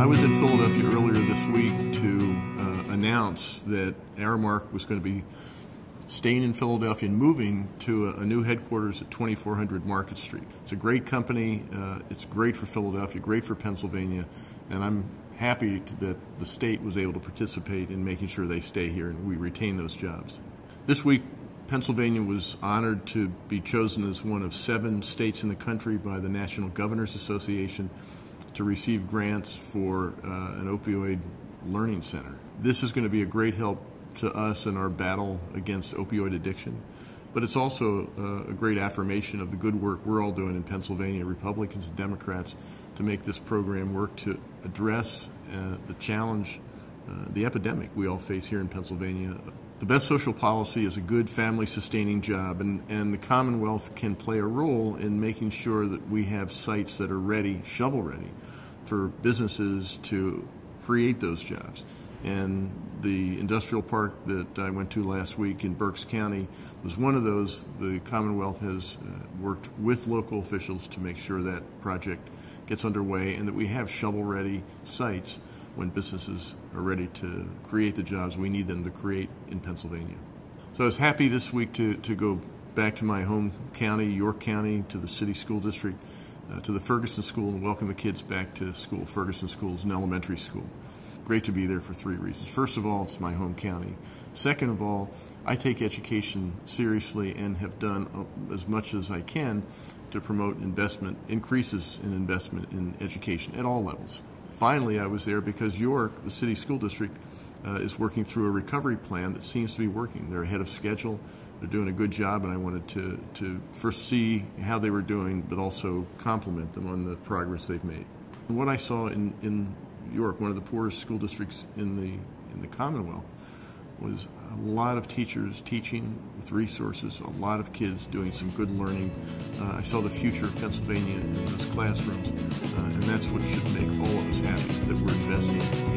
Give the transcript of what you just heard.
I was in Philadelphia earlier this week to uh, announce that Aramark was going to be staying in Philadelphia and moving to a, a, new headquarters at 2400 Market Street. It's a great company. Uh, it's great for Philadelphia, great for Pennsylvania, and I'm happy to, that the state was able to participate in making sure they stay here and we retain those jobs. This week, Pennsylvania was honored to be chosen as one of seven states in the country by the National Governors Association to receive grants for uh, an opioid learning center. This is going to be a great help to us in our battle against opioid addiction, but it's also uh, a great affirmation of the good work we're all doing in Pennsylvania, Republicans and Democrats, to make this program work to address uh, the challenge, the epidemic we all face here in Pennsylvania the best social policy is a good family sustaining job, and, and the Commonwealth can play a role in making sure that we have sites that are ready, shovel ready, for businesses to create those jobs. And the industrial park that I went to last week in Berks County was one of those. The Commonwealth has uh, worked with local officials to make sure that project gets underway and that we have shovel ready sites when businesses are ready to create the jobs we need them to create in Pennsylvania. So I was happy this week to, to go back to my home county, York County, to the city school district, uh, to the Ferguson School, and welcome the kids back to school. Ferguson School is an elementary school. Great to be there for three reasons. First of all, it's my home county. Second of all, I take education seriously and have done uh, as much as I can to promote investment, increases in investment in education at all levels finally, I was there because York, the city school district, uh, is working through a recovery plan that seems to be working. They're ahead of schedule. They're doing a good job, and I wanted to, to first see how they were doing, but also compliment them on the progress they've made. what I saw in, in York, one of the poorest school districts in the, in the Commonwealth, was a lot of teachers teaching with resources, a lot of kids doing some good learning. Uh, I saw the future of Pennsylvania in those classrooms, uh, and that's what should that we're investing